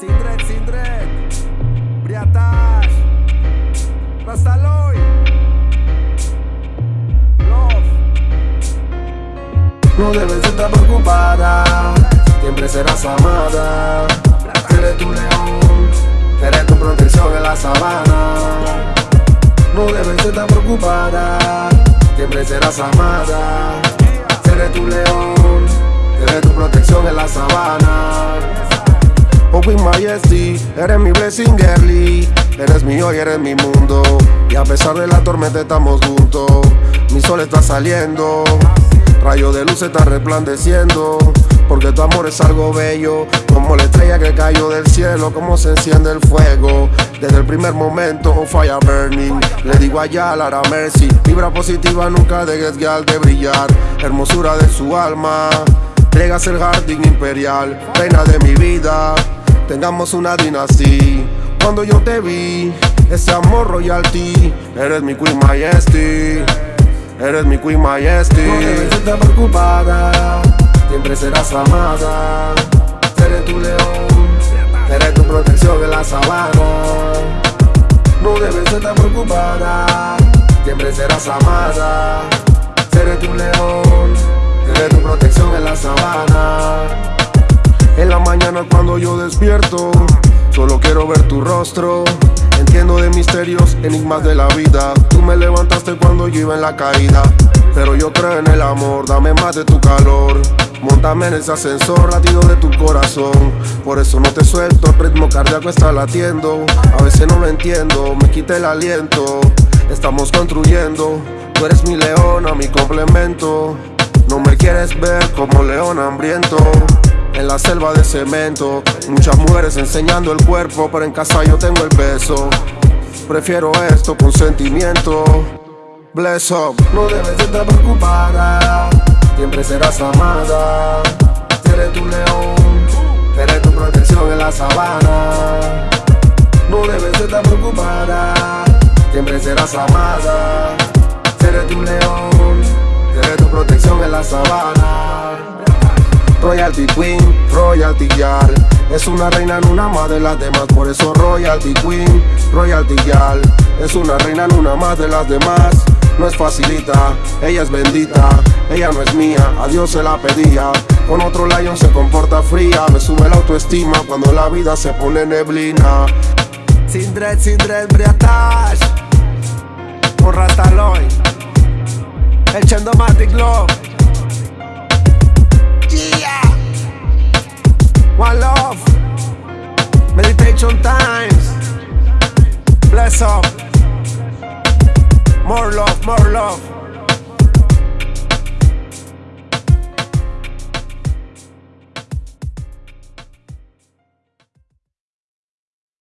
Sindred, Sindred, Briatash, Rastaloy, Love. No debes estar preocupada, siempre serás amada. Eres tu león, eres tu protección en la sabana. No debes estar preocupada, siempre serás amada. Eres tu león, eres tu protección en la sabana. Oh Queen Majesty, eres mi blessing girly. Eres mi hoy, eres mi mundo. Y a pesar de la tormenta estamos juntos. Mi sol está saliendo Rayo de luz está resplandeciendo. Porque tu amor es algo bello Como la estrella que cayó del cielo Como se enciende el fuego. Desde el primer momento, oh, fire burning. Le digo allá, Lara Mercy Vibra positiva, nunca dejes guiar de brillar. Hermosura de su alma Llegas el jardín imperial Reina de mi vida tengamos una dinastía. Cuando yo te vi, ese amor royalty, eres mi Queen Majesty, eres mi Queen Majesty. No debes estar preocupada, siempre serás amada. Seré tu león, seré tu protección en la sabana. No debes estar preocupada, siempre serás amada. Seré tu león, seré tu protección en la sabana. Cuando yo despierto. Solo quiero ver tu rostro Entiendo de misterios, enigmas de la vida. Tú me levantaste cuando yo iba en la caída Pero yo creo en el amor, dame más de tu calor. Montame en ese ascensor, latido de tu corazón. Por eso no te suelto, el ritmo cardíaco está latiendo. A veces no lo entiendo, me quita el aliento. Estamos construyendo, tú eres mi leona, mi complemento. No me quieres ver como león hambriento en la selva de cemento Muchas mujeres enseñando el cuerpo Pero en casa yo tengo el peso. Prefiero esto con sentimiento. Bless up. No debes estar preocupada Siempre serás amada. Seré tu león Seré tu protección en la sabana. No debes estar preocupada Siempre serás amada. Seré tu león Seré tu protección en la sabana Royalty Queen, Royalty Girl Es una reina, en una más de las demás Por eso Royalty Queen, Royalty Girl Es una reina, en una más de las demás no es facilita, ella es bendita, ella no es mía, a Dios se la pedía. Con otro lion se comporta fría, me sube la autoestima cuando la vida se pone neblina. Sin dread, sin dread, briatash, con Rastaloy, el Chandomatic Love. Meditation times. Bless up. More love, more love.